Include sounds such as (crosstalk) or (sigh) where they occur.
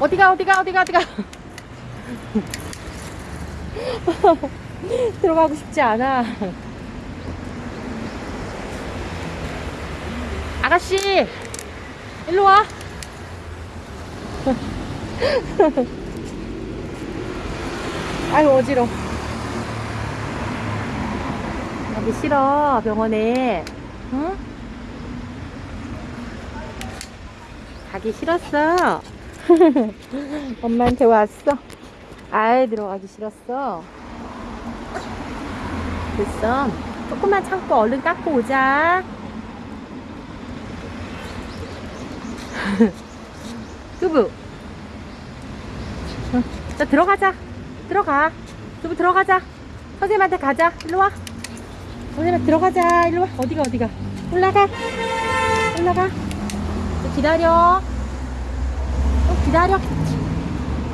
어디가 어디가 어디가 어디가? (laughs) 들어가고 싶지 않아. 아가씨 일로 와. (laughs) 아유 어지러 가기 싫어 병원에. 응? 가기 싫었어 (laughs) 엄마한테 왔어. 아이 들어가기 싫었어. 됐어. 조금만 참고 얼른 깎고 오자. (laughs) 두부. 응, 자 들어가자. 들어가. 두부 들어가자. 선생님한테 가자. 일로와. 선생님한테 들어가자. 일로와. 어디가 어디가? 올라가. 올라가. 또 기다려. 또 기다려